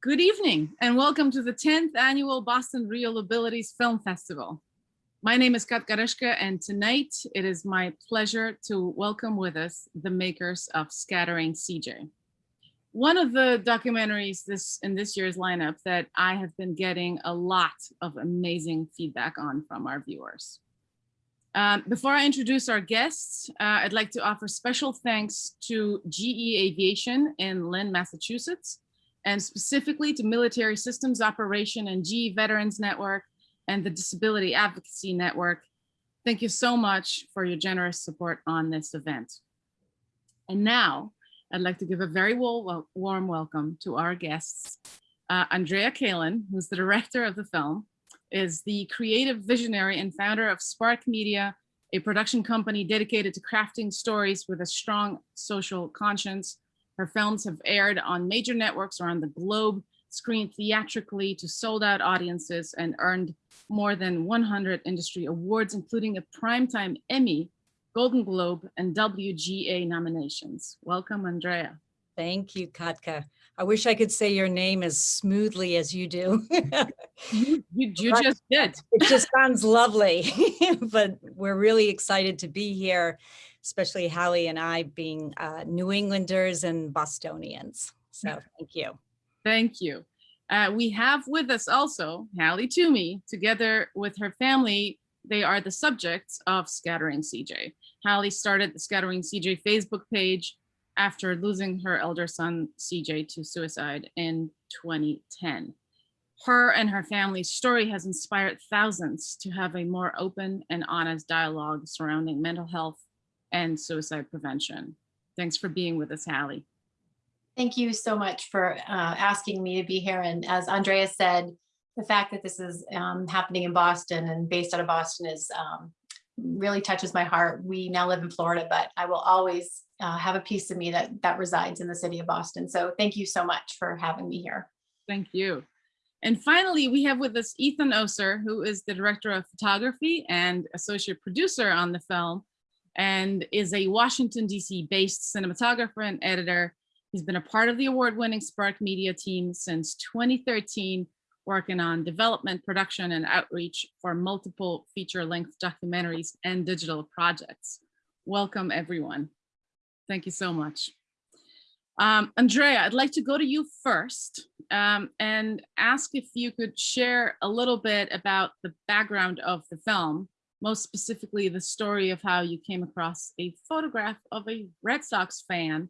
Good evening and welcome to the 10th annual Boston Real Abilities Film Festival. My name is Kat Garishka and tonight it is my pleasure to welcome with us the makers of Scattering CJ. One of the documentaries this in this year's lineup that I have been getting a lot of amazing feedback on from our viewers. Um, before I introduce our guests, uh, I'd like to offer special thanks to GE Aviation in Lynn, Massachusetts, and specifically to Military Systems Operation and GE Veterans Network and the Disability Advocacy Network. Thank you so much for your generous support on this event. And now I'd like to give a very warm welcome to our guests. Uh, Andrea Kalin, who's the director of the film, is the creative visionary and founder of Spark Media, a production company dedicated to crafting stories with a strong social conscience her films have aired on major networks around the globe, screened theatrically to sold out audiences and earned more than 100 industry awards, including a Primetime Emmy, Golden Globe, and WGA nominations. Welcome, Andrea. Thank you, Katka. I wish I could say your name as smoothly as you do. you, you, you just did. It just sounds lovely, but we're really excited to be here especially Hallie and I being uh, New Englanders and Bostonians. So thank you. Thank you. Uh, we have with us also Hallie Twomey, together with her family. They are the subjects of Scattering CJ. Hallie started the Scattering CJ Facebook page after losing her elder son CJ to suicide in 2010. Her and her family's story has inspired thousands to have a more open and honest dialogue surrounding mental health and suicide prevention. Thanks for being with us, Hallie. Thank you so much for uh, asking me to be here. And as Andrea said, the fact that this is um, happening in Boston and based out of Boston is um, really touches my heart. We now live in Florida, but I will always uh, have a piece of me that that resides in the city of Boston. So thank you so much for having me here. Thank you. And finally, we have with us Ethan Oser, who is the director of photography and associate producer on the film, and is a Washington, DC based cinematographer and editor. He's been a part of the award-winning Spark Media team since 2013, working on development, production, and outreach for multiple feature-length documentaries and digital projects. Welcome, everyone. Thank you so much. Um, Andrea, I'd like to go to you first um, and ask if you could share a little bit about the background of the film most specifically the story of how you came across a photograph of a Red Sox fan,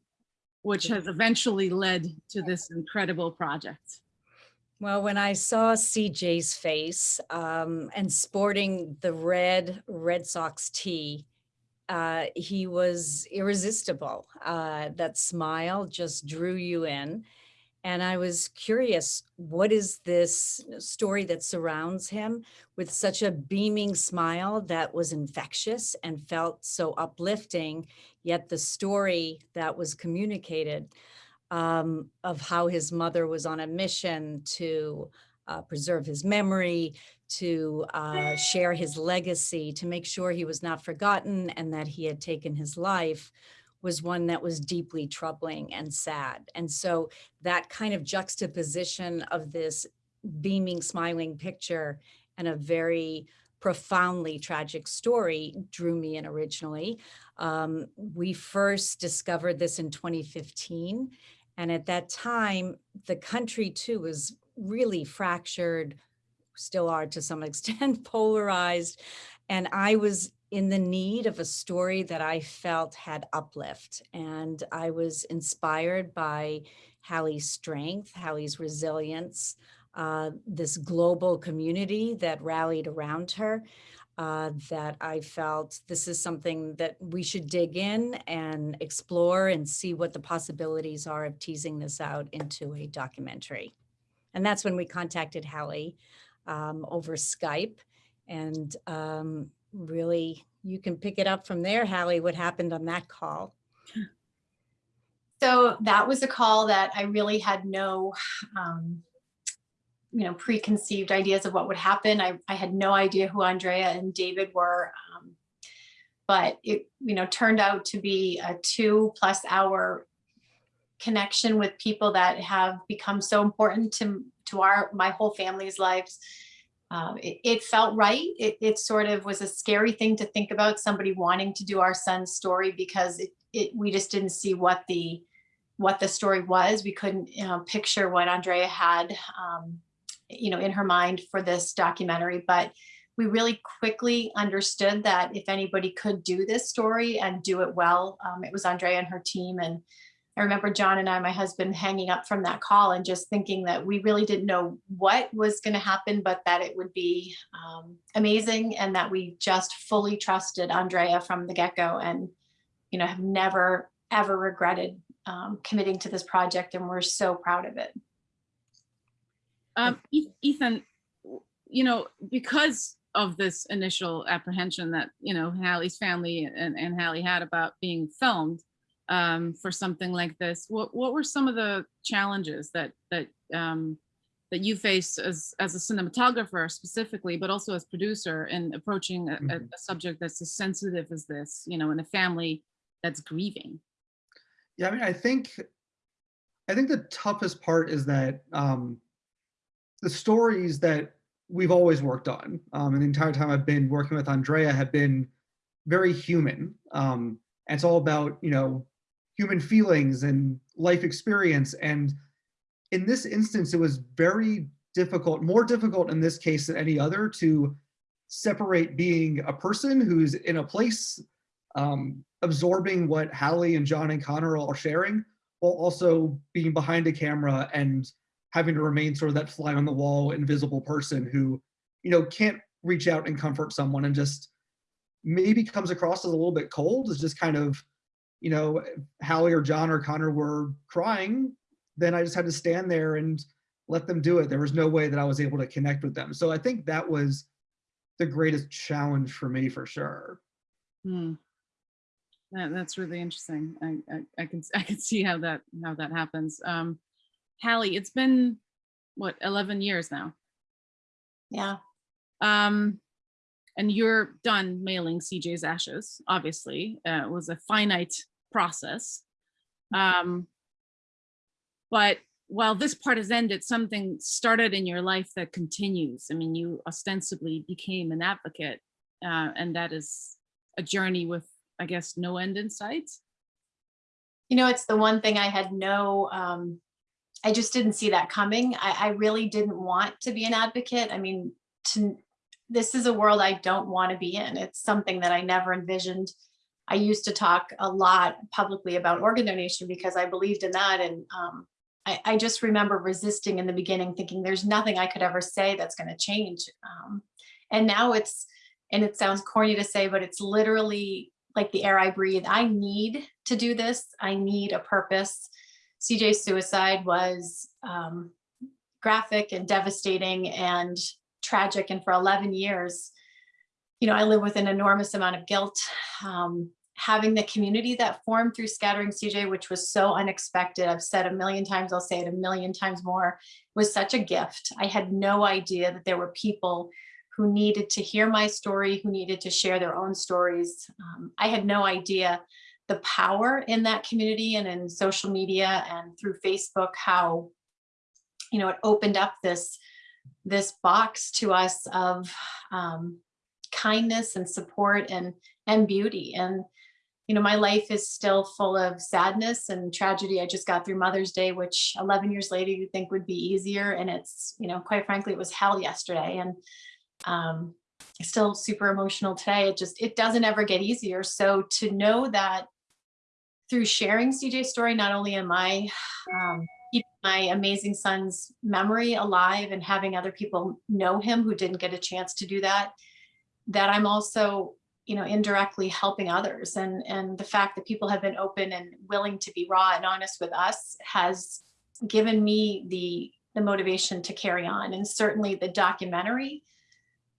which has eventually led to this incredible project. Well, when I saw CJ's face um, and sporting the red Red Sox tee, uh, he was irresistible. Uh, that smile just drew you in. And I was curious, what is this story that surrounds him with such a beaming smile that was infectious and felt so uplifting, yet the story that was communicated um, of how his mother was on a mission to uh, preserve his memory, to uh, share his legacy, to make sure he was not forgotten and that he had taken his life was one that was deeply troubling and sad. And so that kind of juxtaposition of this beaming, smiling picture and a very profoundly tragic story drew me in originally. Um, we first discovered this in 2015. And at that time, the country too was really fractured, still are to some extent, polarized. And I was in the need of a story that I felt had uplift. And I was inspired by Hallie's strength, Hallie's resilience, uh, this global community that rallied around her, uh, that I felt this is something that we should dig in and explore and see what the possibilities are of teasing this out into a documentary. And that's when we contacted Hallie um, over Skype and um, really you can pick it up from there, Hallie, what happened on that call. So that was a call that I really had no, um, you know, preconceived ideas of what would happen. I, I had no idea who Andrea and David were, um, but it, you know, turned out to be a two plus hour connection with people that have become so important to, to our, my whole family's lives. Um, it, it felt right. It, it sort of was a scary thing to think about somebody wanting to do our son's story because it, it, we just didn't see what the, what the story was. We couldn't you know, picture what Andrea had, um, you know, in her mind for this documentary, but we really quickly understood that if anybody could do this story and do it well, um, it was Andrea and her team. And I remember John and I, my husband, hanging up from that call and just thinking that we really didn't know what was going to happen, but that it would be um, amazing and that we just fully trusted Andrea from the get-go and, you know, have never, ever regretted um, committing to this project. And we're so proud of it. Um, Ethan, you know, because of this initial apprehension that, you know, Hallie's family and, and Hallie had about being filmed um, for something like this, what, what were some of the challenges that, that, um, that you faced as, as a cinematographer specifically, but also as producer in approaching a, a- Mhm. a subject that's as sensitive as this, you know, in a family that's grieving? Yeah, I mean, I think, I think the toughest part is that um, the stories that we've always worked on, um, and the entire time I've been working with Andrea have been very human. Um, and it's all about, you know, human feelings and life experience. And in this instance, it was very difficult, more difficult in this case than any other to separate being a person who's in a place um, absorbing what Hallie and John and Connor are sharing, while also being behind a camera and having to remain sort of that fly on the wall, invisible person who, you know, can't reach out and comfort someone and just maybe comes across as a little bit cold, is just kind of, you know, if Hallie or John or Connor were crying, then I just had to stand there and let them do it. There was no way that I was able to connect with them. So I think that was the greatest challenge for me for sure. Hmm. That, that's really interesting. I, I, I can, I can see how that, how that happens. Um, Hallie, it's been, what, 11 years now? Yeah. Um, and you're done mailing CJ's ashes, obviously. Uh, it was a finite process. Um, but while this part has ended, something started in your life that continues. I mean, you ostensibly became an advocate, uh, and that is a journey with, I guess, no end in sight. You know, it's the one thing I had no, um, I just didn't see that coming. I, I really didn't want to be an advocate. I mean, to, this is a world I don't want to be in. It's something that I never envisioned. I used to talk a lot publicly about organ donation because I believed in that. And um, I, I just remember resisting in the beginning, thinking there's nothing I could ever say that's going to change. Um, and now it's, and it sounds corny to say, but it's literally like the air I breathe. I need to do this. I need a purpose. CJ's suicide was um, graphic and devastating and tragic. And for 11 years, you know, I live with an enormous amount of guilt. Um, having the community that formed through Scattering CJ, which was so unexpected, I've said a million times, I'll say it a million times more, was such a gift. I had no idea that there were people who needed to hear my story, who needed to share their own stories. Um, I had no idea the power in that community and in social media and through Facebook, how, you know, it opened up this, this box to us of um, kindness and support and, and beauty. And, you know, my life is still full of sadness and tragedy. I just got through Mother's Day, which 11 years later you think would be easier. And it's, you know, quite frankly, it was hell yesterday. And um, still super emotional today. It just, it doesn't ever get easier. So to know that through sharing CJ's story, not only am I um, my amazing son's memory alive and having other people know him who didn't get a chance to do that, that I'm also, you know, indirectly helping others. And, and the fact that people have been open and willing to be raw and honest with us has given me the, the motivation to carry on. And certainly the documentary,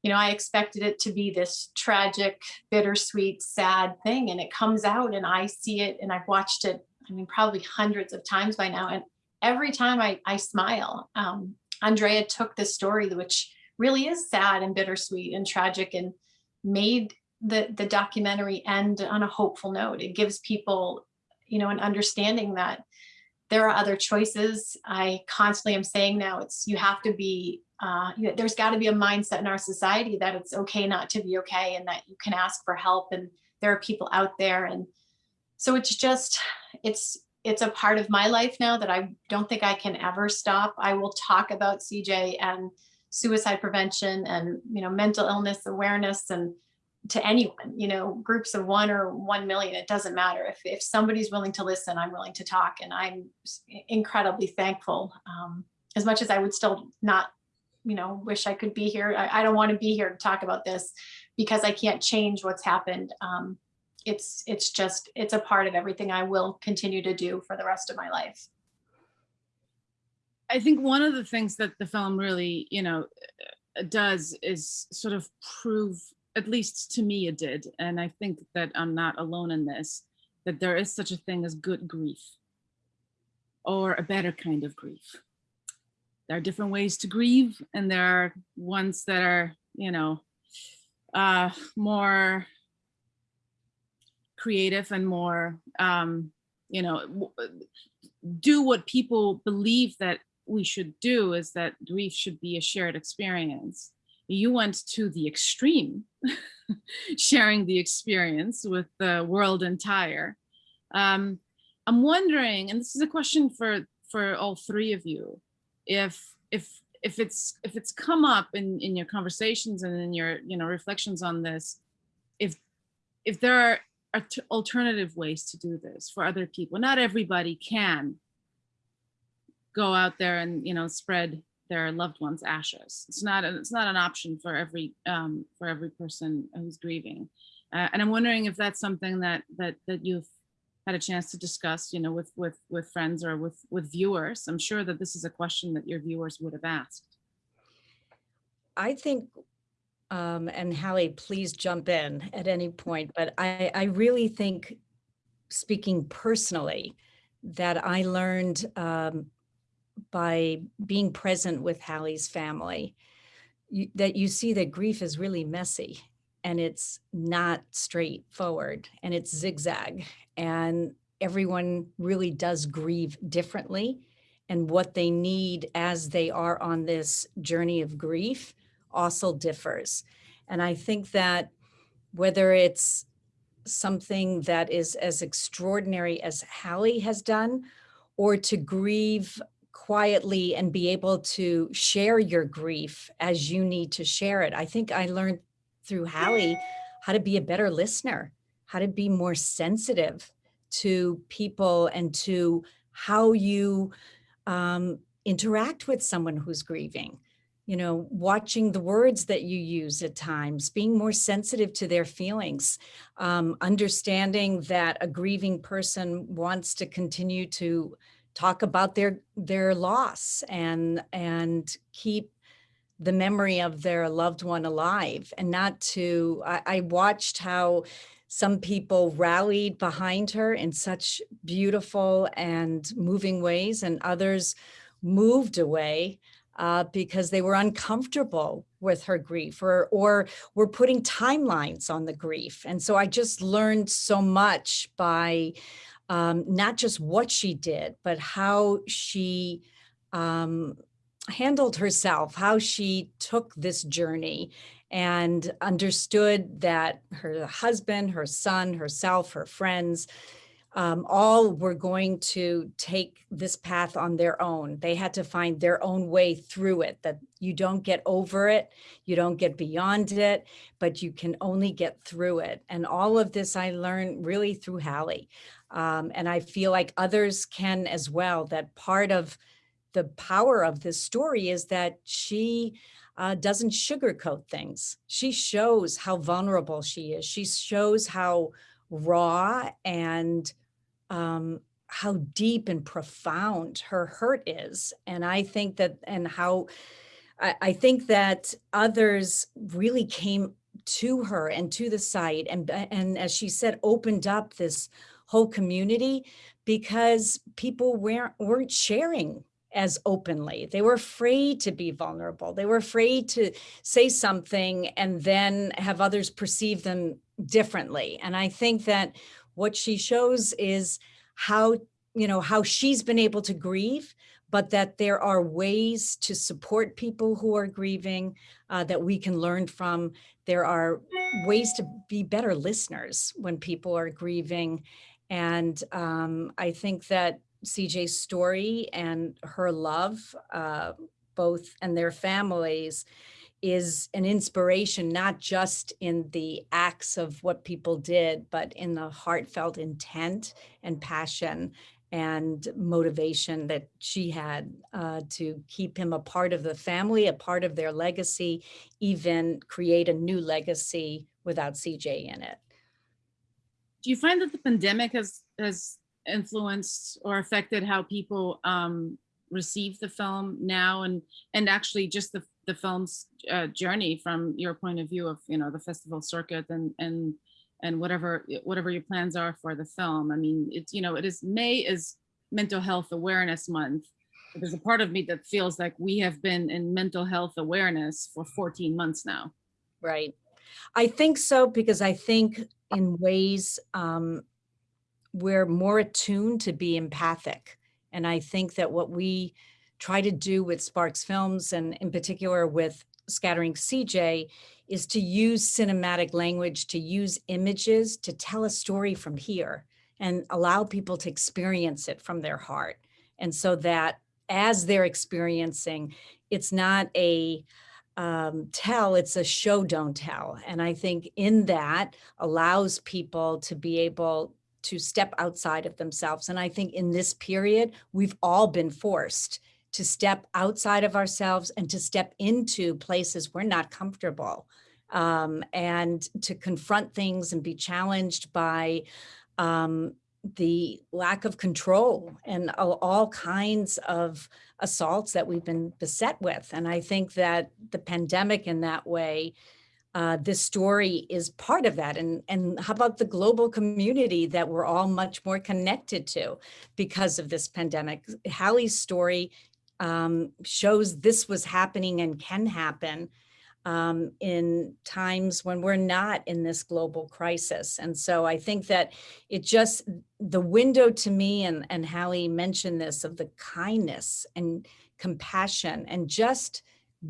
you know, I expected it to be this tragic, bittersweet, sad thing. And it comes out and I see it and I've watched it, I mean, probably hundreds of times by now. And every time I, I smile, um, Andrea took this story, which really is sad and bittersweet and tragic and made the, the documentary end on a hopeful note. It gives people, you know, an understanding that there are other choices. I constantly am saying now it's, you have to be, uh, you- there's got to be a mindset in our society that it's okay not to be okay and that you can ask for help and there are people out there. And so it's just, it's, it's a part of my life now that I don't think I can ever stop. I will talk about CJ and suicide prevention and, you know, mental illness awareness and to anyone, you know, groups of one or 1 million, it doesn't matter. If, if somebody's willing to listen, I'm willing to talk. And I'm incredibly thankful. Um, as much as I would still not, you know, wish I could be here. I, I don't want to be here to talk about this because I can't change what's happened. Um, it's, it's just, it's a part of everything I will continue to do for the rest of my life. I think one of the things that the film really, you know, uh, does is sort of prove, at least to me it did, and I think that I'm not alone in this, that there is such a thing as good grief or a better kind of grief. There are different ways to grieve and there are ones that are, you know, uh, more creative and more, um, you know, do what people believe that we should do is that grief should be a shared experience. You went to the extreme, sharing the experience with the world entire. Um, I'm wondering, and this is a question for for all three of you, if if if it's if it's come up in in your conversations and in your you know reflections on this, if if there are alternative ways to do this for other people, not everybody can go out there and you know spread their loved ones ashes. It's not a- it's not an option for every um for every person who's grieving. Uh, and i'm wondering if that's something that that that you've had a chance to discuss you know with with with friends or with with viewers. I'm sure that this is a question that your viewers would have asked. I think, um, and Hallie, please jump in at any point, but I, I really think, speaking personally, that I learned um, by being present with Hallie's family, you, that you see that grief is really messy and it's not straightforward and it's zigzag and everyone really does grieve differently and what they need as they are on this journey of grief also differs. And I think that whether it's something that is as extraordinary as Hallie has done, or to grieve quietly and be able to share your grief as you need to share it. I think I learned through Hallie how to be a better listener, how to be more sensitive to people and to how you um, interact with someone who's grieving you know, watching the words that you use at times, being more sensitive to their feelings, um, understanding that a grieving person wants to continue to talk about their their loss and and keep the memory of their loved one alive and not to I, I watched how some people rallied behind her in such beautiful and moving ways and others moved away uh, because they were uncomfortable with her grief or or were putting timelines on the grief. And so I just learned so much by um, not just what she did, but how she um, handled herself, how she took this journey and understood that her husband, her son, herself, her friends, um, all were going to take this path on their own. They had to find their own way through it, that you don't get over it, you don't get beyond it, but you can only get through it. And all of this I learned really through Hallie. Um, and I feel like others can as well, that part of the power of this story is that she uh, doesn't sugarcoat things. She shows how vulnerable she is. She shows how raw and um, how deep and profound her hurt is. And I think that, and how I, I think that others really came to her and to the site and and as she said opened up this whole community because people weren't weren't sharing as openly. They were afraid to be vulnerable. They were afraid to say something and then have others perceive them differently. And i think that what she shows is how you know, how she's been able to grieve, but that there are ways to support people who are grieving uh, that we can learn from. There are ways to be better listeners when people are grieving. And um, I think that CJ's story and her love, uh, both and their families, is an inspiration, not just in the acts of what people did, but in the heartfelt intent and passion and motivation that she had uh, to keep him a part of the family, a part of their legacy, even create a new legacy without CJ in it. Do you find that the pandemic has has influenced or affected how people um, receive the film now, and and actually just the the film's uh, journey from your point of view of you know the festival circuit and and and whatever whatever your plans are for the film. I mean, it's you know it is May is Mental Health Awareness Month. There's a part of me that feels like we have been in mental health awareness for 14 months now. Right. I think so because I think in ways um, we're more attuned to be empathic. And I think that what we try to do with Sparks Films and in particular with Scattering CJ is to use cinematic language, to use images to tell a story from here and allow people to experience it from their heart. And so that as they're experiencing, it's not a um, tell, it's a show, don't tell. And I think in that allows people to be able to step outside of themselves. And I think in this period, we've all been forced to step outside of ourselves and to step into places we're not comfortable um, and to confront things and be challenged by um, the lack of control and all, kinds of assaults that we've been beset with. And I think that the pandemic in that way, uh, this story is part of that. And, and how about the global community that we're all much more connected to because of this pandemic? Hallie's story um, shows this was happening and can happen um, in times when we're not in this global crisis. And so I think that it just, the window to me, and, and Hallie mentioned this, of the kindness and compassion and just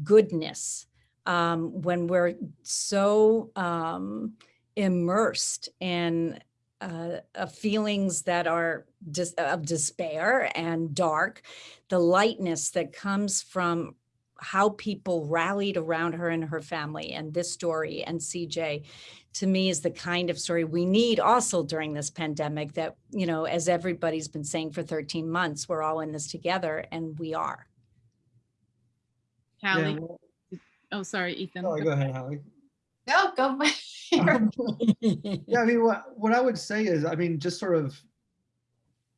goodness um, when we're so um, immersed in uh, of feelings that are dis of despair and dark, the lightness that comes from how people rallied around her and her family and this story and CJ to me is the kind of story we need also during this pandemic that, you know, as everybody's been saying for 13 months, we're all in this together and we are. Yeah, Hallie, well, oh, sorry, Ethan. sorry, go ahead, Hallie. Go, go. Um, Yeah, I mean, what, what I would say is, I mean, just sort of,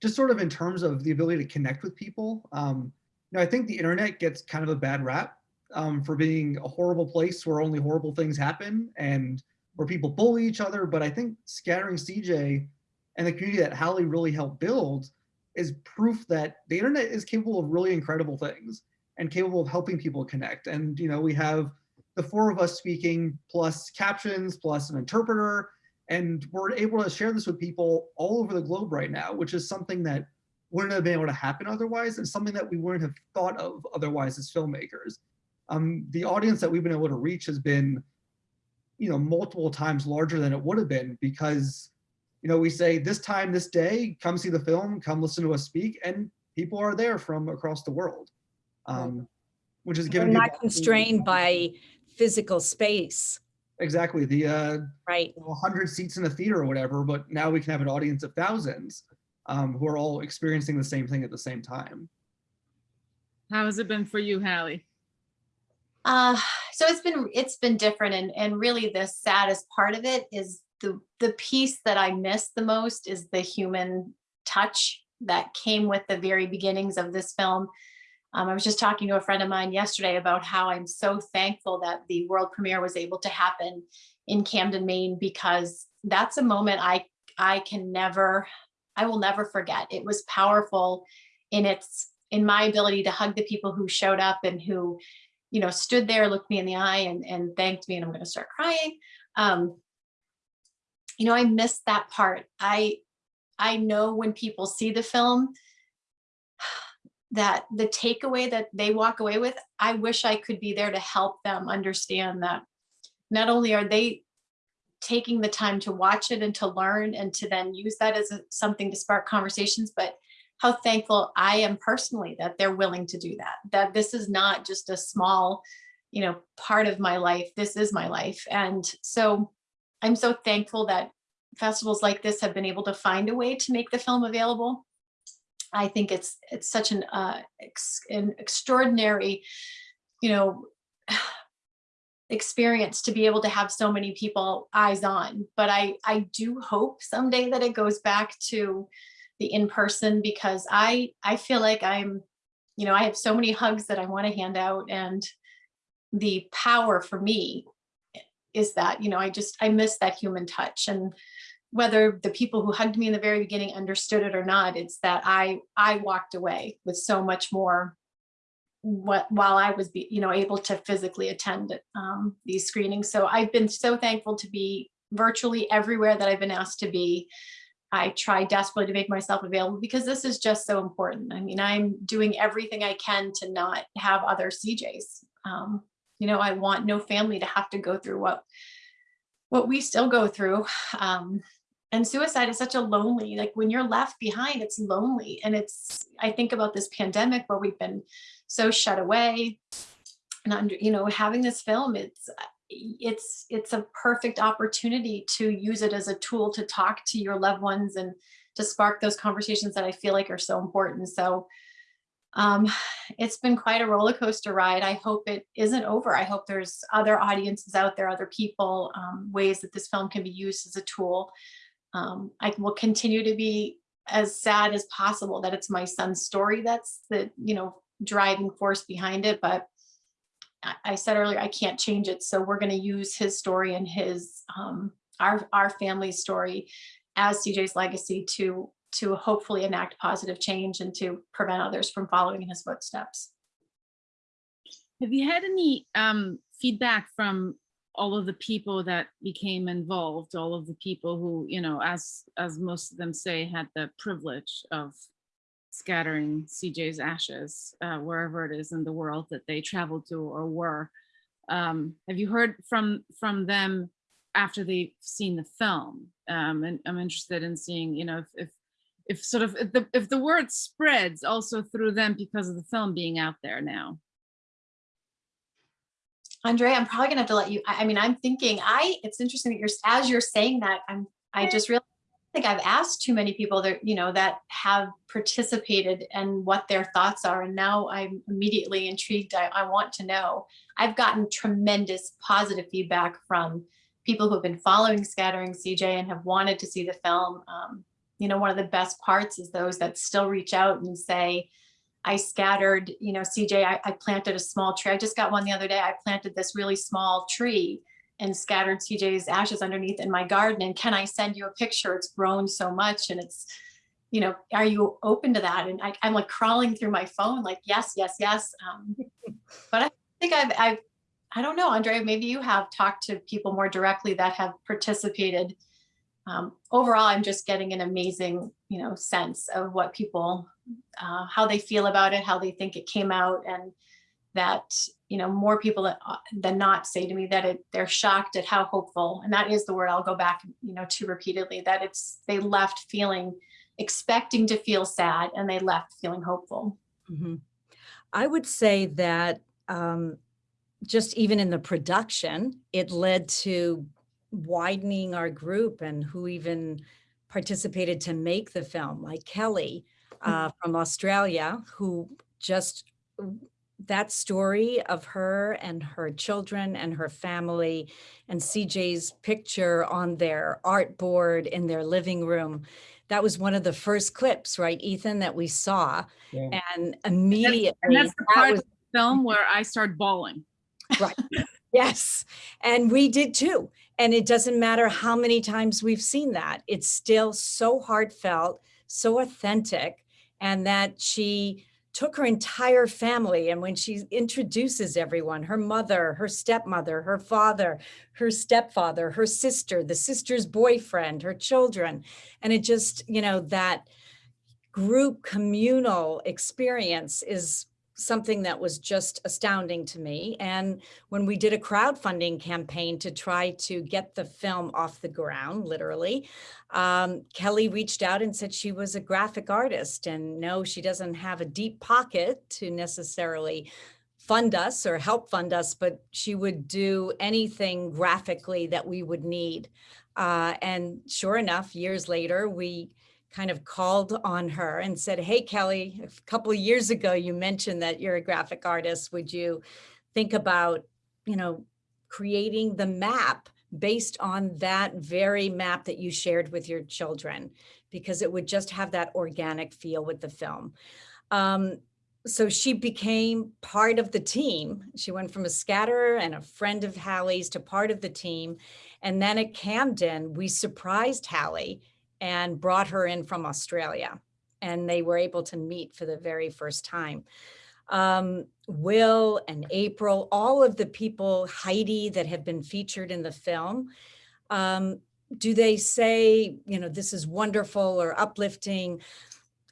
just sort of in terms of the ability to connect with people. Um, you know, I think the internet gets kind of a bad rap um, for being a horrible place where only horrible things happen and where people bully each other. But I think scattering CJ and the community that Hallie really helped build is proof that the internet is capable of really incredible things and capable of helping people connect. And, you know, we have the four of us speaking plus captions plus an interpreter and we're able to share this with people all over the globe right now which is something that wouldn't have been able to happen otherwise and something that we wouldn't have thought of otherwise as filmmakers. Um, the audience that we've been able to reach has been you know multiple times larger than it would have been because you know we say this time this day come see the film come listen to us speak and people are there from across the world um, which is We're not constrained by physical space, exactly the uh right? 100 seats in a theater or whatever, but now we can have an audience of thousands um, who are all experiencing the same thing at the same time. How has it been for you, Hallie? Uh, so it's been it's been different and and really the saddest part of it is the the piece that I miss the most is the human touch that came with the very beginnings of this film. Um, I was just talking to a friend of mine yesterday about how I'm so thankful that the world premiere was able to happen in Camden, Maine, because that's a moment I I can never, I will never forget. It was powerful in its in my ability to hug the people who showed up and who you know, stood there, looked me in the eye and, and thanked me and I'm going to start crying. Um, you know, I missed that part. I, I know when people see the film, that the takeaway that they walk away with, I wish I could be there to help them understand that not only are they taking the time to watch it and to learn and to then use that as a- something to spark conversations, but how thankful I am personally that they're willing to do that, that this is not just a small, you know, part of my life. This is my life. And so I'm so thankful that festivals like this have been able to find a way to make the film available. I think it's it's such an uh, ex, an extraordinary, you know, experience to be able to have so many people eyes on. But I I do hope someday that it goes back to the in person because I I feel like I'm, you know, I have so many hugs that I want to hand out and the power for me is that, you know, I just I miss that human touch and whether the people who hugged me in the very beginning understood it or not, it's that I I walked away with so much more what while I was be, you know able to physically attend um, these screenings. So I've been so thankful to be virtually everywhere that I've been asked to be. I try desperately to make myself available because this is just so important. I mean, I'm doing everything I can to not have other CJs. Um, you know, I want no family to have to go through what what we still go through. Um, and suicide is such a lonely like when you're left behind it's lonely. And it's i think about this pandemic where we've been so shut away and under you know having this film it's it's it's a perfect opportunity to use it as a tool to talk to your loved ones and to spark those conversations that i feel like are so important. So um it's been quite a roller coaster ride. I hope it isn't over. I hope there's other audiences out there other people um, ways that this film can be used as a tool um, I will continue to be as sad as possible that it's my son's story that's the you know driving force behind it but I, said earlier I can't change it so we're going to use his story and his um, our our family's story as CJ's legacy to to hopefully enact positive change and to prevent others from following in his footsteps. Have you had any um, feedback from all of the people that became involved, all of the people who, you know, as as most of them say, had the privilege of scattering CJ's ashes uh, wherever it is in the world that they traveled to or were. Um, have you heard from from them after they've seen the film? Um, and I'm interested in seeing, you know, if if, if sort of if the if the word spreads also through them because of the film being out there now. Andre, I'm probably gonna have to let you, I, I mean, I'm thinking, I, it's interesting that you're, as you're saying that, I'm, I just really think I've asked too many people that, you know, that have participated and what their thoughts are. And now I'm immediately intrigued. I, I want to know. I've gotten tremendous positive feedback from people who have been following Scattering CJ and have wanted to see the film. Um, you know, one of the best parts is those that still reach out and say, I scattered, you know, CJ, I, I, planted a small tree. I just got one the other day. I planted this really small tree and scattered CJ's ashes underneath in my garden. And can I send you a picture? It's grown so much and it's, you know, are you open to that? And I, am like crawling through my phone, like, yes, yes, yes. Um, but I think I've, I've, I don't know, Andre, maybe you have talked to people more directly that have participated. Um, overall, I'm just getting an amazing, you know, sense of what people uh, how they feel about it, how they think it came out, and that you know more people uh, than not say to me that it, they're shocked at how hopeful, and that is the word I'll go back you know to repeatedly. That it's they left feeling expecting to feel sad, and they left feeling hopeful. Mm -hmm. I would say that um, just even in the production, it led to widening our group and who even participated to make the film, like Kelly, uh, from Australia who just that story of her and her children and her family and CJ's picture on their art board in their living room. That was one of the first clips, right, Ethan, that we saw. Yeah. And immediately and that's, the part that was, of the film where I started bawling. Right. yes. And we did too. And it doesn't matter how many times we've seen that. It's still so heartfelt, so authentic and that she took her entire family and when she introduces everyone, her mother, her stepmother, her father, her stepfather, her sister, the sister's boyfriend, her children, and it just, you know, that group communal experience is something that was just astounding to me. And when we did a crowdfunding campaign to try to get the film off the ground, literally, um, Kelly reached out and said she was a graphic artist and no, she doesn't have a deep pocket to necessarily fund us or help fund us, but she would do anything graphically that we would need. Uh, and sure enough, years later, we kind of called on her and said, hey, Kelly, a couple of years ago, you mentioned that you're a graphic artist. Would you think about, you know, creating the map based on that very map that you shared with your children? Because it would just have that organic feel with the film. Um, so she became part of the team. She went from a scatterer and a friend of Hallie's to part of the team. And then at Camden, we surprised Hallie and brought her in from Australia. And they were able to meet for the very first time. Um, Will and April, all of the people, Heidi, that have been featured in the film, um, do they say, you know, this is wonderful or uplifting?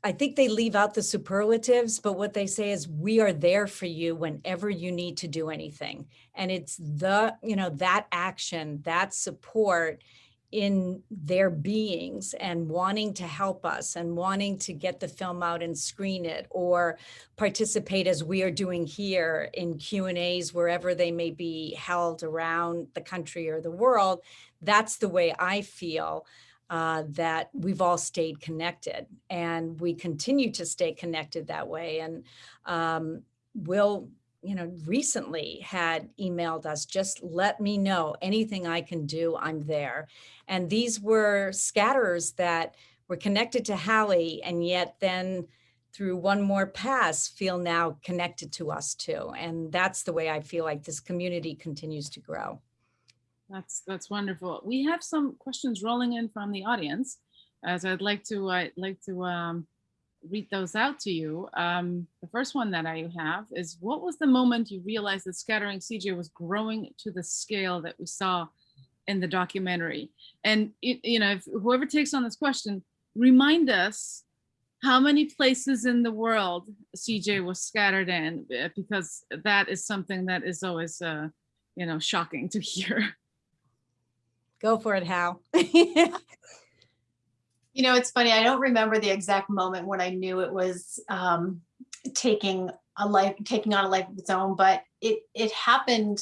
I think they leave out the superlatives, but what they say is we are there for you whenever you need to do anything. And it's the, you know, that action, that support in their beings and wanting to help us and wanting to get the film out and screen it or participate as we are doing here in Q and A's wherever they may be held around the country or the world. That's the way I feel uh, that we've all stayed connected and we continue to stay connected that way. And um, we'll you know, recently had emailed us, just let me know anything I can do, I'm there. And these were scatterers that were connected to Hallie and yet then through one more pass feel now connected to us too. And that's the way I feel like this community continues to grow. That's that's wonderful. We have some questions rolling in from the audience, as I'd like to I'd like to um, read those out to you. Um, the first one that I have is, what was the moment you realized that scattering CJ was growing to the scale that we saw in the documentary? And, it, you know, if whoever takes on this question, remind us how many places in the world CJ was scattered in, uh, because that is something that is always, uh, you know, shocking to hear. Go for it, Hal. You know, it's funny. I don't remember the exact moment when I knew it was um, taking a life, taking on a life of its own, but it it happened.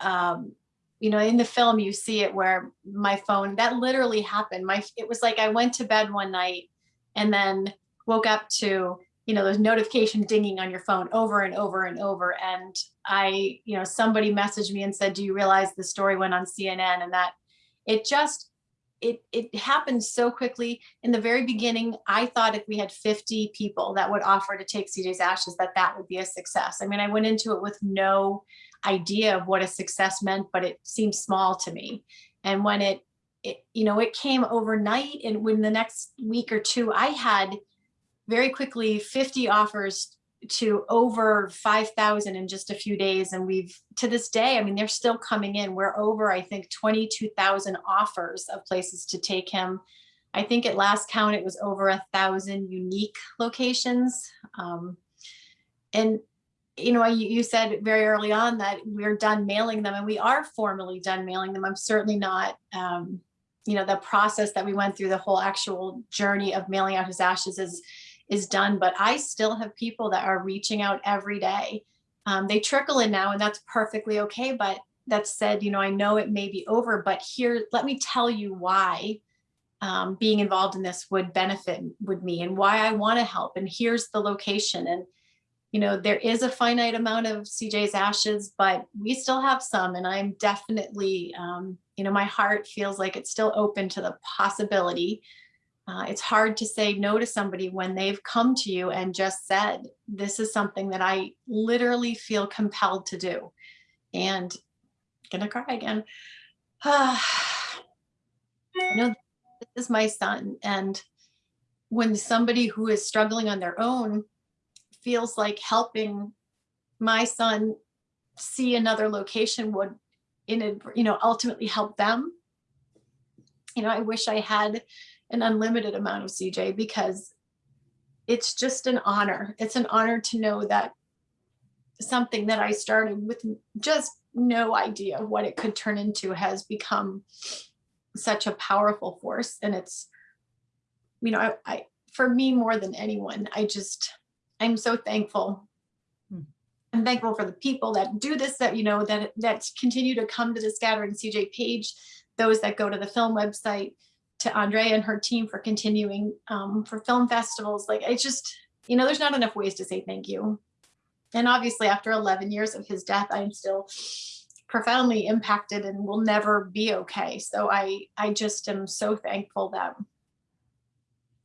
Um, you know, in the film, you see it where my phone that literally happened. My it was like I went to bed one night and then woke up to you know those notifications dinging on your phone over and over and over. And I, you know, somebody messaged me and said, "Do you realize the story went on CNN?" And that it just it it happened so quickly. In the very beginning i thought if we had 50 people that would offer to take cj's ashes that that would be a success. I mean i went into it with no idea of what a success meant but it seemed small to me. And when it, it you know it came overnight and when the next week or two i had very quickly 50 offers to over 5,000 in just a few days. And we've, to this day, I mean, they're still coming in. We're over, I think, 22,000 offers of places to take him. I think at last count, it was over a thousand unique locations. Um, and, you know, you, you said very early on that we're done mailing them and we are formally done mailing them. I'm certainly not, um, you know, the process that we went through, the whole actual journey of mailing out his ashes is, is done, but I still have people that are reaching out every day. Um, they trickle in now and that's perfectly okay. But that said, you know, I know it may be over, but here, let me tell you why um, being involved in this would benefit with me and why I want to help. And here's the location. And, you know, there is a finite amount of CJ's ashes, but we still have some. And I'm definitely, um, you know, my heart feels like it's still open to the possibility uh, it's hard to say no to somebody when they've come to you and just said, this is something that I literally feel compelled to do. And I'm gonna cry again. You know, this is my son. And when somebody who is struggling on their own feels like helping my son see another location would in a, you know, ultimately help them. You know, I wish I had an unlimited amount of CJ because it's just an honor. It's an honor to know that something that I started with just no idea what it could turn into has become such a powerful force. And it's, you know, I, I for me more than anyone, I just, I'm so thankful. Hmm. I'm thankful for the people that do this, that, you know, that, that continue to come to the Scattering CJ page, those that go to the film website, to Andre and her team for continuing um, for film festivals. Like it's just, you know, there's not enough ways to say thank you. And obviously after 11 years of his death, I'm still profoundly impacted and will never be okay. So I, I just am so thankful that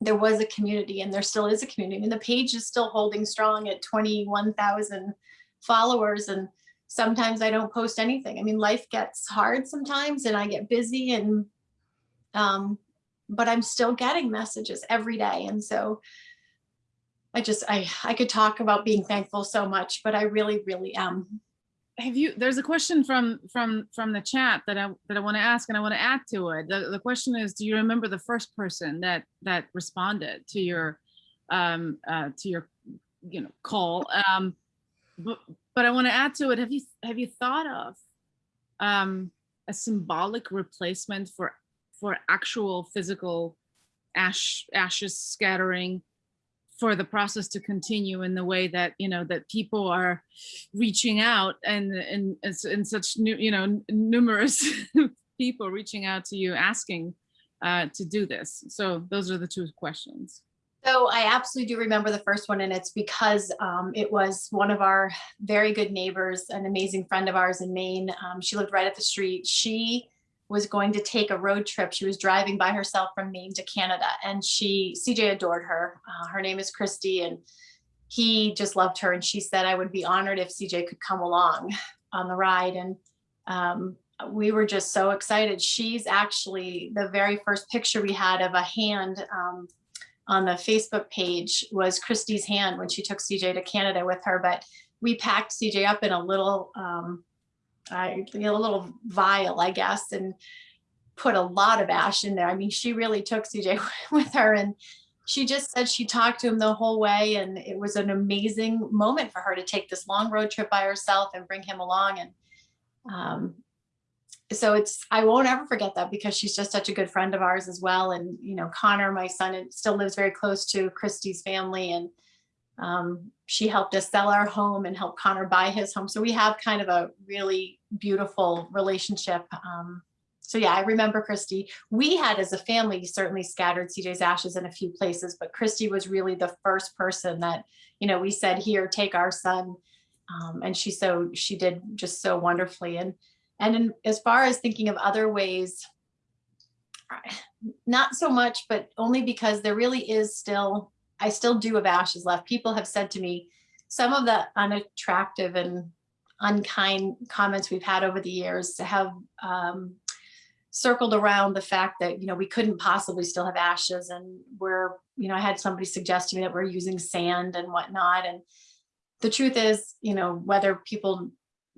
there was a community and there still is a community. I mean, the page is still holding strong at 21,000 followers and sometimes I don't post anything. I mean, life gets hard sometimes and I get busy and um, but I'm still getting messages every day. And so I just, I, I could talk about being thankful so much, but I really, really am. Have you, there's a question from, from, from the chat that I, that I want to ask and I want to add to it. The, the question is, do you remember the first person that, that responded to your, um, uh, to your, you know, call? Um, but, but I want to add to it, have you, have you thought of, um, a symbolic replacement for for actual physical ash ashes scattering for the process to continue in the way that you know that people are reaching out and and in such new you know numerous people reaching out to you asking uh, to do this so those are the two questions so I absolutely do remember the first one and it's because um, it was one of our very good neighbors, an amazing friend of ours in Maine. Um, she lived right at the street. She was going to take a road trip. She was driving by herself from Maine to Canada and she, CJ adored her. Uh, her name is Christy and he just loved her. And she said, I would be honored if CJ could come along on the ride. And um, we were just so excited. She's actually the very first picture we had of a hand um, on the Facebook page was Christy's hand when she took CJ to Canada with her. But we packed CJ up in a little um, I, you a little vial, I guess, and put a lot of ash in there. I mean, she really took CJ with her and she just said she talked to him the whole way and it was an amazing moment for her to take this long road trip by herself and bring him along. And um, so it's, I won't ever forget that because she's just such a good friend of ours as well. And, you know, Connor, my son, still lives very close to Christy's family and um, she helped us sell our home and help Connor buy his home. So we have kind of a really beautiful relationship. Um, so yeah, I remember Christy. We had as a family certainly scattered CJ's ashes in a few places, but Christy was really the first person that, you know, we said, here, take our son. Um, and she so she did just so wonderfully. And and in, as far as thinking of other ways, not so much, but only because there really is still I still do have ashes left. People have said to me, some of the unattractive and unkind comments we've had over the years have um, circled around the fact that, you know, we couldn't possibly still have ashes and we're, you know, I had somebody suggest to me that we're using sand and whatnot. And the truth is, you know, whether people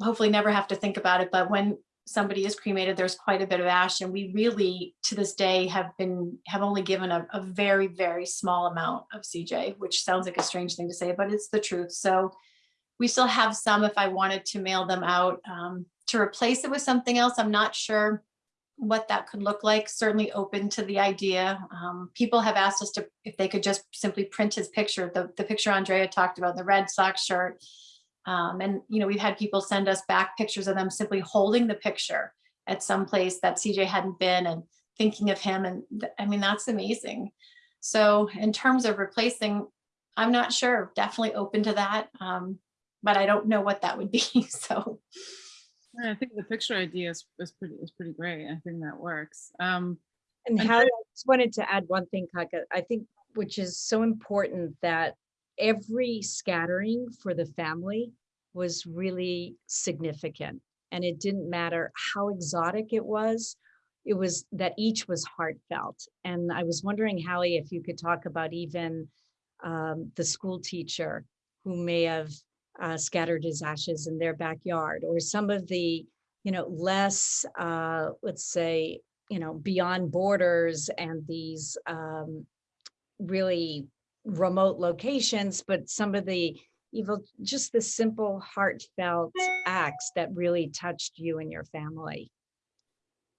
hopefully never have to think about it, but when somebody is cremated, there's quite a bit of ash and we really to this day have been have only given a, a, very, very small amount of CJ, which sounds like a strange thing to say, but it's the truth. So we still have some if I wanted to mail them out um, to replace it with something else. I'm not sure what that could look like, certainly open to the idea. Um, people have asked us to if they could just simply print his picture, the, the picture Andrea talked about, the Red Sox shirt, um, and, you know, we've had people send us back pictures of them simply holding the picture at some place that CJ hadn't been and thinking of him. And I mean, that's amazing. So in terms of replacing, I'm not sure, definitely open to that. Um, but I don't know what that would be. So I think the picture idea is, is pretty is pretty great. I think that works. Um, And And how, I- I just wanted to add one thing, Kaka, I think, which is so important that every scattering for the family was really significant. And it didn't matter how exotic it was, it was that each was heartfelt. And I was wondering, Hallie, if you could talk about even um, the school teacher who may have uh, scattered his ashes in their backyard, or some of the, you know, less, uh, let's say, you know, beyond borders and these um, really remote locations, but some of the evil, just the simple heartfelt acts that really touched you and your family.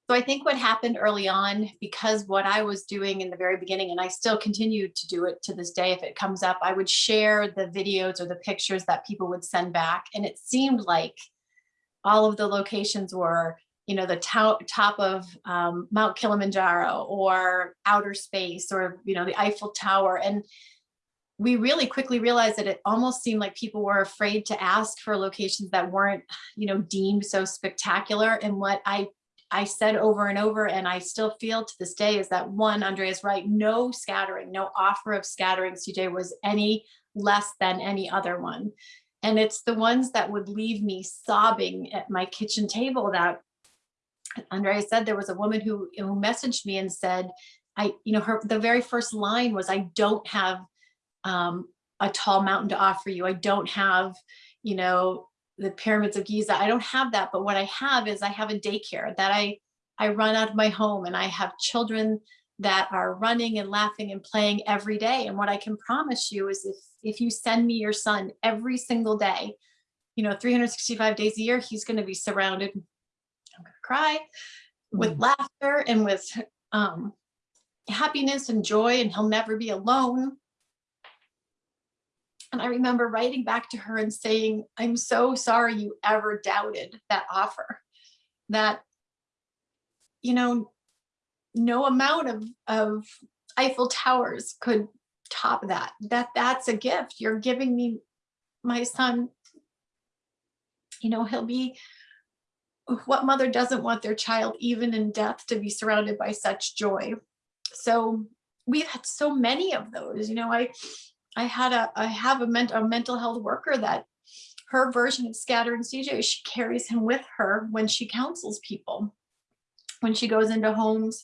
So I think what happened early on, because what I was doing in the very beginning, and I still continue to do it to this day, if it comes up, I would share the videos or the pictures that people would send back. And it seemed like all of the locations were, you know, the top, top of um, Mount Kilimanjaro or outer space or, you know, the Eiffel Tower. And we really quickly realized that it almost seemed like people were afraid to ask for locations that weren't, you know, deemed so spectacular. And what I I said over and over, and I still feel to this day is that one, Andrea's right, no scattering, no offer of scattering CJ was any less than any other one. And it's the ones that would leave me sobbing at my kitchen table that Andrea said there was a woman who, who messaged me and said, I, you know, her, the very first line was, I don't have um, a tall mountain to offer you. I don't have, you know, the pyramids of Giza. I don't have that, but what I have is I have a daycare that I I run out of my home and I have children that are running and laughing and playing every day. And what I can promise you is if if you send me your son every single day, you know, 365 days a year, he's going to be surrounded. I'm going to cry with laughter and with um, happiness and joy, and he'll never be alone. And I remember writing back to her and saying, I'm so sorry you ever doubted that offer. That, you know, no amount of, of Eiffel Towers could top that. That that's a gift. You're giving me my son. You know, he'll be what mother doesn't want their child, even in death, to be surrounded by such joy. So we've had so many of those, you know, I I had a, I have a, ment a mental health worker that her version of scattering CJ, she carries him with her when she counsels people, when she goes into homes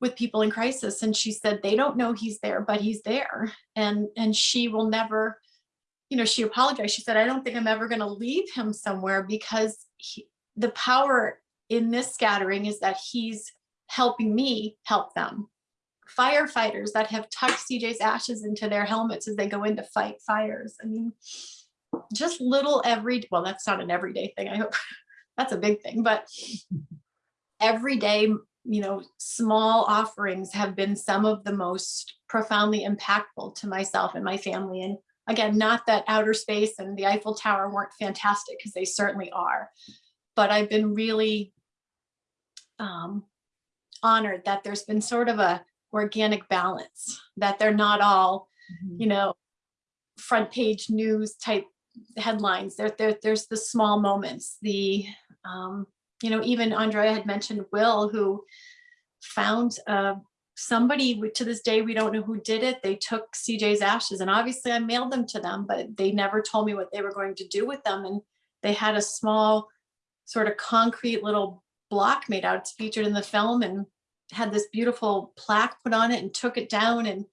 with people in crisis. And she said, they don't know he's there, but he's there. And, and she will never, you know, she apologized. She said, I don't think I'm ever going to leave him somewhere because he, the power in this scattering is that he's helping me help them firefighters that have tucked CJ's ashes into their helmets as they go in to fight fires. I mean, just little every, well, that's not an everyday thing. I hope that's a big thing, but every day, you know, small offerings have been some of the most profoundly impactful to myself and my family. And again, not that outer space and the Eiffel Tower weren't fantastic because they certainly are, but I've been really um, honored that there's been sort of a organic balance, that they're not all, Mhm. you know, front page news type headlines. There, there, there's the small moments, the, um, you know, even Andrea had mentioned Will, who found uh, somebody to this day, we don't know who did it. They took CJ's ashes and obviously I mailed them to them, but they never told me what they were going to do with them. And they had a small sort of concrete little block made out. It's featured in the film and had this beautiful plaque put on it and took it down and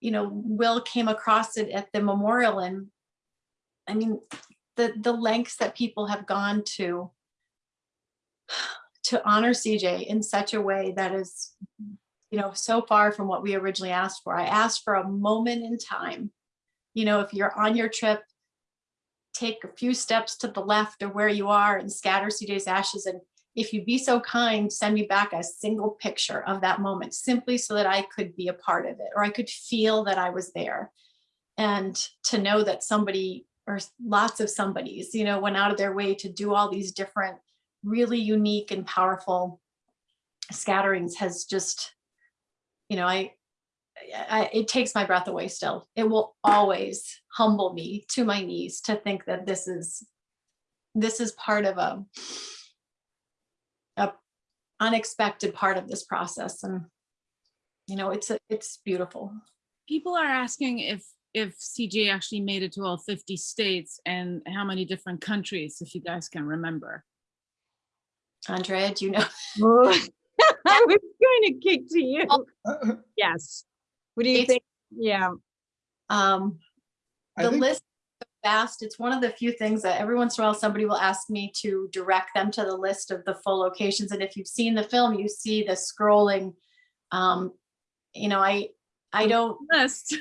you know will came across it at the memorial. And i mean the the lengths that people have gone to to honor cj in such a way that is you know so far from what we originally asked for. I asked for a moment in time. You know if you're on your trip take a few steps to the left of where you are and scatter cj's ashes and if you'd be so kind, send me back a single picture of that moment, simply so that I could be a part of it, or I could feel that I was there. And to know that somebody or lots of somebodies, you know, went out of their way to do all these different, really unique and powerful scatterings has just, you know, I, I, it takes my breath away still. It will always humble me to my knees to think that this is, this is part of a unexpected part of this process and you know it's a, it's beautiful People are asking if, if CJ actually made it to all 50 states and how many different countries, if you guys can remember. andrea do you know I was going to kick to you. Uh, Yes. What do you It's- think? Yeah. um the list fast. It's one of the few things that every once in a while somebody will ask me to direct them to the list of the full locations. And if you've seen the film, you see the scrolling. Um, you know, I I don't List.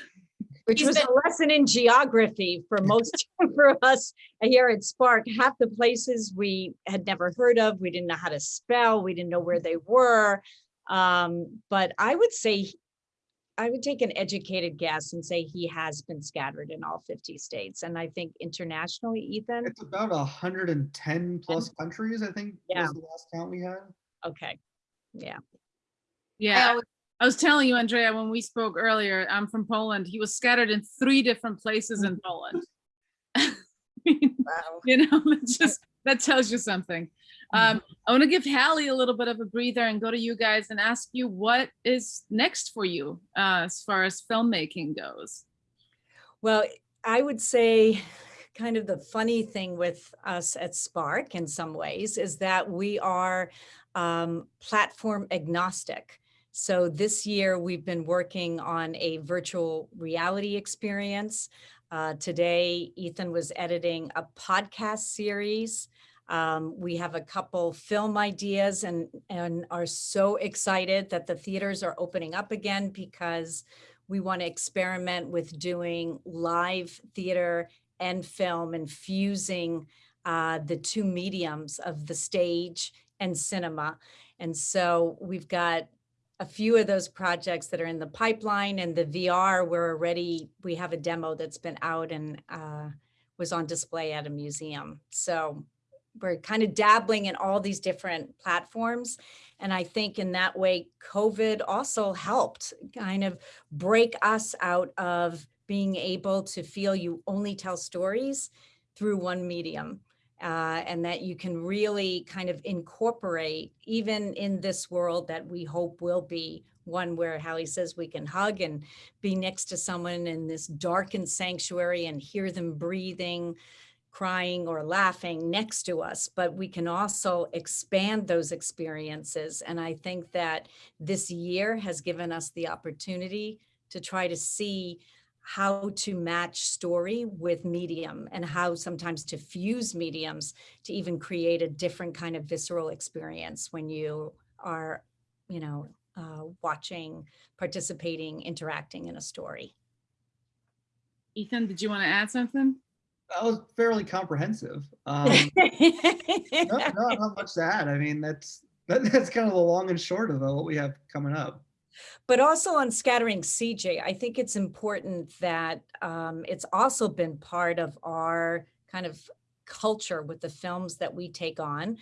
Which He's was been- a lesson in geography for most, for us here at Spark. Half the places we had never heard of, we didn't know how to spell, we didn't know where they were. Um, but I would say, I would take an educated guess and say he has been scattered in all 50 states. And I think internationally, Ethan, It's about a hundred and ten plus countries, I think, Yeah. was the last count we had. okay, yeah. I Yeah, always- I was telling you, Andrea, when we spoke earlier, I'm from Poland. He was scattered in three different places in Poland. I mean, Wow. you know, that just, that tells you something. Um, I want to give Hallie a little bit of a breather and go to you guys and ask you what is next for you uh, as far as filmmaking goes. Well, I would say kind of the funny thing with us at Spark in some ways is that we are um, platform agnostic. So this year we've been working on a virtual reality experience. Uh, today, Ethan was editing a podcast series. Um, we have a couple film ideas and, and are so excited that the theaters are opening up again because we want to experiment with doing live theater and film and fusing uh, the two mediums of the stage and cinema. And so we've got a few of those projects that are in the pipeline and the VR, we're already, we have a demo that's been out and uh, was on display at a museum. So we're kind of dabbling in all these different platforms. And I think in that way, COVID also helped kind of break us out of being able to feel you only tell stories through one medium. Uh, and that you can really kind of incorporate, even in this world that we hope will be one where Hallie says we can hug and be next to someone in this darkened sanctuary and hear them breathing, crying or laughing next to us, but we can also expand those experiences. And I think that this year has given us the opportunity to try to see how to match story with medium and how sometimes to fuse mediums to even create a different kind of visceral experience when you are, you know, uh, watching, participating, interacting in a story. Ethan, did you want to add something? That was fairly comprehensive. Um, no, no, not much to add. I mean, that's, that, that's kind of the long and short of what we have coming up. But also on scattering CJ, I think it's important that um, it's also been part of our kind of culture with the films that we take on,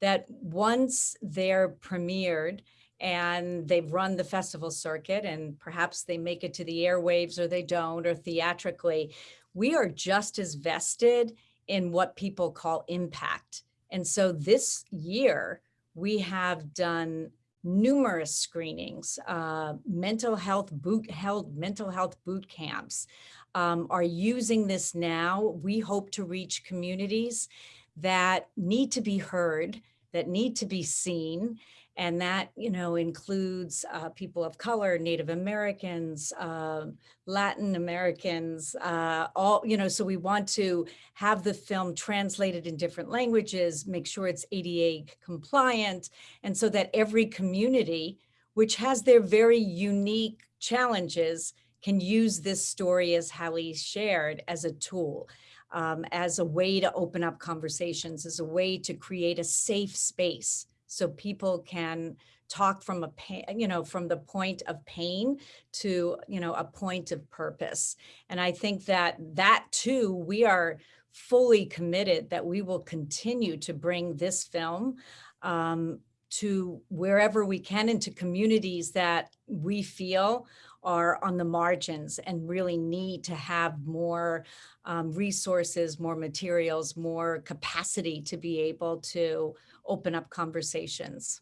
that once they're premiered and they've run the festival circuit and perhaps they make it to the airwaves or they don't or theatrically, we are just as vested in what people call impact. And so this year, we have done numerous screenings, uh, mental health boot held mental health boot camps um, are using this now. We hope to reach communities that need to be heard, that need to be seen, and that you know includes uh, people of color, Native Americans, uh, Latin Americans, uh, all you know. So we want to have the film translated in different languages, make sure it's ADA compliant, and so that every community, which has their very unique challenges, can use this story as Hallie shared as a tool, um, as a way to open up conversations, as a way to create a safe space so people can talk from a pain, you know, from the point of pain to, you know, a point of purpose. And I think that that too, we are fully committed that we will continue to bring this film um, to wherever we can into communities that we feel are on the margins and really need to have more um, resources, more materials, more capacity to be able to open up conversations.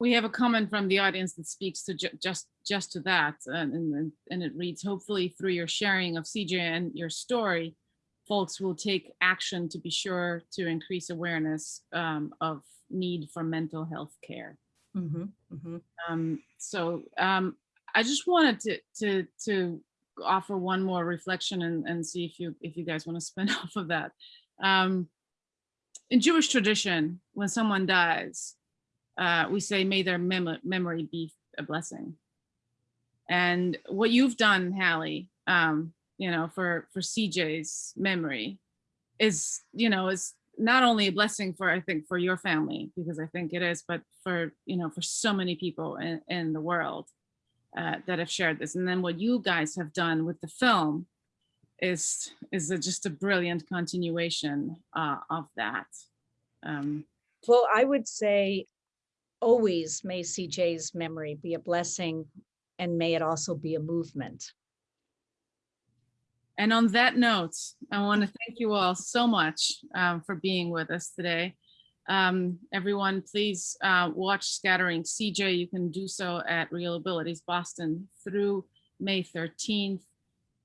We have a comment from the audience that speaks to ju- just just to that, and, and and it reads: Hopefully, through your sharing of CJ and your story, folks will take action to be sure to increase awareness um, of need for mental health care. Mhm, mhm. Um, so um, I just wanted to to to offer one more reflection and, and see if you, if you guys want to spin off of that. Um, in Jewish tradition, when someone dies, uh, we say, may their mem- memory be a blessing. And what you've done, Hallie, um, you know, for, for CJ's memory is, you know, is not only a blessing for, I think, for your family, because I think it is, but for, you know, for so many people in, in the world uh, that have shared this. And then what you guys have done with the film is, is a- just a brilliant continuation uh, of that. Um, Well, I would say always may CJ's memory be a blessing and may it also be a movement. And on that note, I want to thank you all so much um, for being with us today. Um, everyone, please uh, watch Scattering CJ. You can do so at ReelAbilities Boston through May 13th.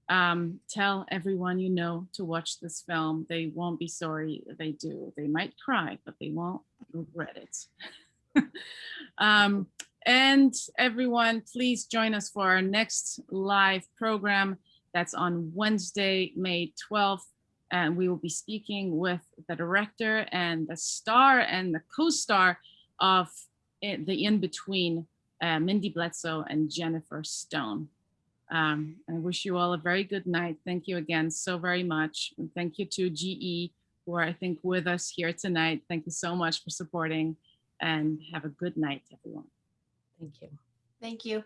Um, tell everyone you know to watch this film. They won't be sorry they do. They might cry, but they won't regret it. um, and everyone, please join us for our next live program. That's on Wednesday, May 12th. And we will be speaking with the director and the star and the co-star of The In-Between, uh, Mindy Bledsoe and Jennifer Stone. Um, I wish you all a very good night. Thank you again so very much. And thank you to GE who are, I think, with us here tonight. Thank you so much for supporting and have a good night, everyone. Thank you. Thank you.